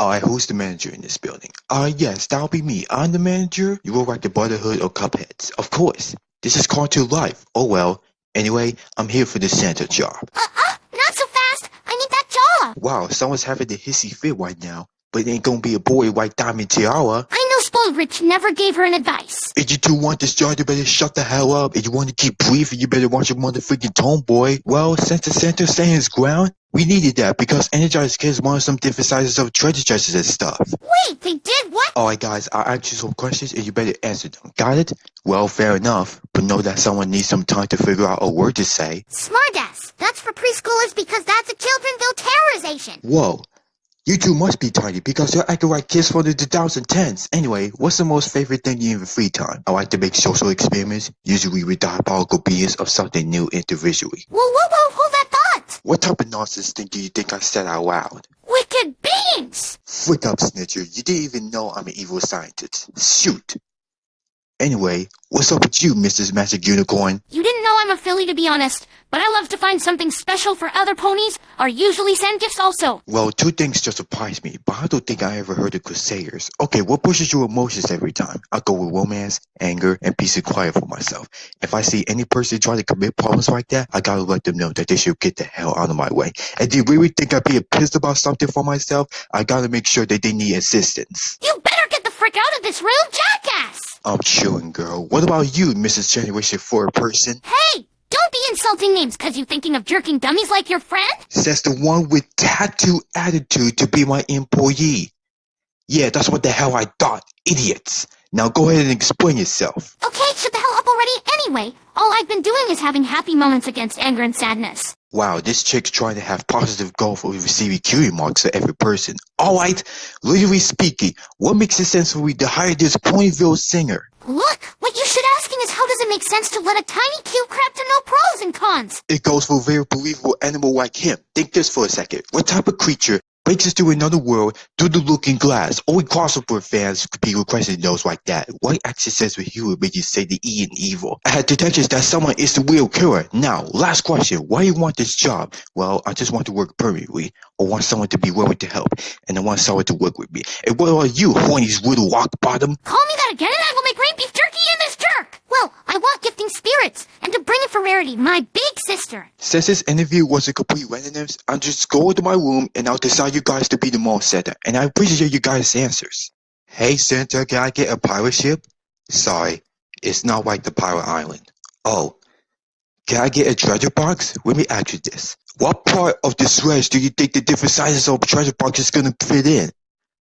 Alright, who's the manager in this building? Uh, yes, that'll be me. I'm the manager. You will like the Brotherhood of Cupheads. Of course. This is Cartoon Life. Oh well. Anyway, I'm here for the Santa job. Uh, uh, not so fast. I need that job. Wow, someone's having a hissy fit right now. But it ain't gonna be a boy white diamond tiara. I know Spoiled Rich never gave her an advice. If you do want this job, you better shut the hell up. If you want to keep breathing, you better watch your motherfucking tone, boy. Well, since the Santa stand his ground, we needed that because Energized Kids wanted some different sizes of treasure chests and stuff. Wait, they did what? Alright guys, I'll ask you some questions and you better answer them. Got it? Well, fair enough. But know that someone needs some time to figure out a word to say. Smartass. That's for preschoolers because that's a Childrenville terrorization. Whoa. You two must be tiny because you're acting like kids from the 2010s. Anyway, what's the most favorite thing you do in your free time? I like to make social experiments, usually with diabolical beings of something new individually. Whoa, whoa, whoa, hold that thought. What type of nonsense thing do you think I said out loud? Wicked beings. Freak up, Snitcher. You didn't even know I'm an evil scientist. Shoot. Anyway, what's up with you, Mrs. Magic Unicorn? You didn't I'm a filly to be honest, but I love to find something special for other ponies, or usually send gifts also. Well, two things just surprise me, but I don't think I ever heard of Crusaders. Okay, what pushes your emotions every time? I go with romance, anger, and peace and quiet for myself. If I see any person try to commit problems like that, I gotta let them know that they should get the hell out of my way. And do you really think I'd be pissed about something for myself? I gotta make sure that they need assistance. You better get the frick out of this room, jackass! I'm chewing, girl. What about you, Mrs. Generation 4 person? Hey! Don't be insulting names cause you thinking of jerking dummies like your friend? Says the one with tattoo attitude to be my employee. Yeah, that's what the hell I thought. Idiots. Now go ahead and explain yourself. Okay, shut the hell up already anyway. All I've been doing is having happy moments against anger and sadness. Wow, this chick's trying to have positive goal for receiving cutie marks for every person. Alright, literally speaking, what makes it sense for me to hire this Ponyville singer? Look, what you should asking is how does it make sense to let a tiny cute crap to know pros and cons? It goes for a very believable animal like him. Think this for a second. What type of creature breaks into another world through the looking glass? Only crossover fans could be requesting those like that. What action says with you would make you say the E in evil? I had detections that someone is the real killer. Now, last question. Why you want this job? Well, I just want to work permanently. I want someone to be willing to help. And I want someone to work with me. And what are you, horny's little rock bottom? Call me that again and I will make rain beef jerky! Well, I want gifting spirits, and to bring it for Rarity, my big sister. Since this interview was a complete randomness, I'll just go into my room and I'll decide you guys to be the mall Santa. And I appreciate you guys' answers. Hey Santa, can I get a pirate ship? Sorry, it's not like the pirate island. Oh, can I get a treasure box? Let me ask you this. What part of the sledge do you think the different sizes of treasure box is gonna fit in?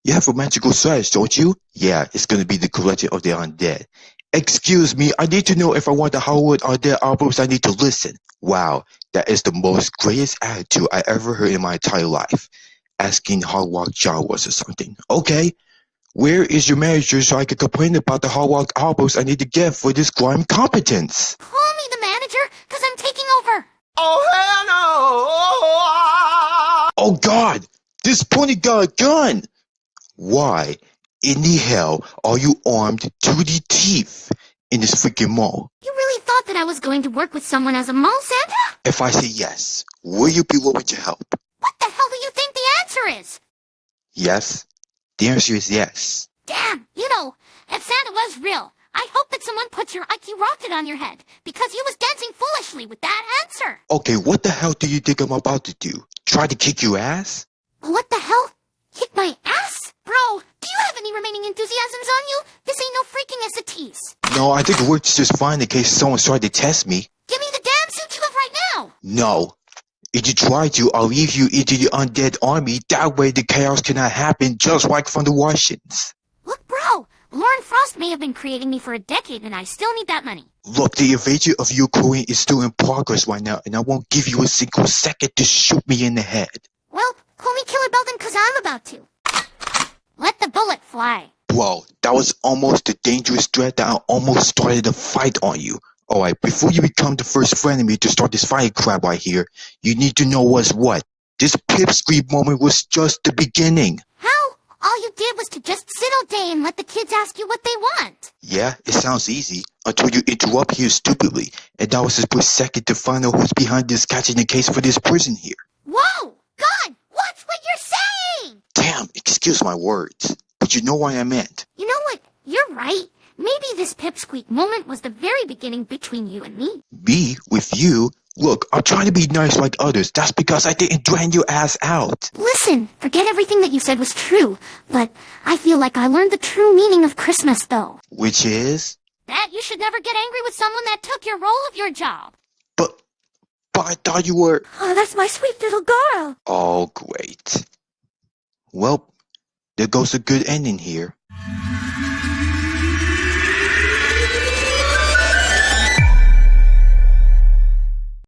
You have a magical sledge, don't you? Yeah, it's gonna be the collection of the undead. Excuse me, I need to know if I want the Hollywood Undead albums I need to listen. Wow, that is the most greatest attitude I ever heard in my entire life. Asking Hard Rock Jawas or something. Okay, where is your manager so I can complain about the Hard Rock albums I need to get for this crime competence? Call me the manager, cause I'm taking over. Oh, hell no! Oh god! This pony got a gun! Why in the hell are you armed to the teeth in this freaking mall? You really thought that I was going to work with someone as a mall Santa? If I say yes, will you be willing to help? What the hell do you think the answer is? Yes? The answer is yes. Damn, you know, if Santa was real, I hope that someone puts your Ike rocket on your head, because you was dancing foolishly with that answer. Okay, what the hell do you think I'm about to do? Try to kick your ass? What the hell? Kick my ass? Bro, do you have any remaining enthusiasms on you? This ain't no freaking SATs. No, I think it works just fine in case someone's trying to test me. Give me the damn suit you have right now! No. If you try to, I'll leave you into the undead army. That way the chaos cannot happen just like from the Russians. Look, bro, Lauren Faust may have been creating me for a decade and I still need that money. Look, the invasion of Ukraine is still in progress right now, and I won't give you a single second to shoot me in the head. Well, call me Killer Belden cause I'm about to. Let the bullet fly. Bro, that was almost a dangerous threat that I almost started a fight on you. Alright, before you become the first frenemy to start this fight crap right here, you need to know what's what. This pipsqueak moment was just the beginning. How? All you did was to just sit all day and let the kids ask you what they want. Yeah, it sounds easy, until you interrupt here stupidly, and that was a split second to find out who's behind this catching the case for this prison here. Whoa! God! Watch what you're saying! Damn, excuse my words. But you know what I meant. You know what? You're right. Maybe this pipsqueak moment was the very beginning between you and me. Me with you? Look, I'm trying to be nice like others. That's because I didn't drain your ass out. Listen, forget everything that you said was true, but I feel like I learned the true meaning of Christmas, though. Which is? That you should never get angry with someone that took your role of your job. But, but I thought you were. Oh, that's my sweet little girl. Oh, great. Well, there goes a good ending here.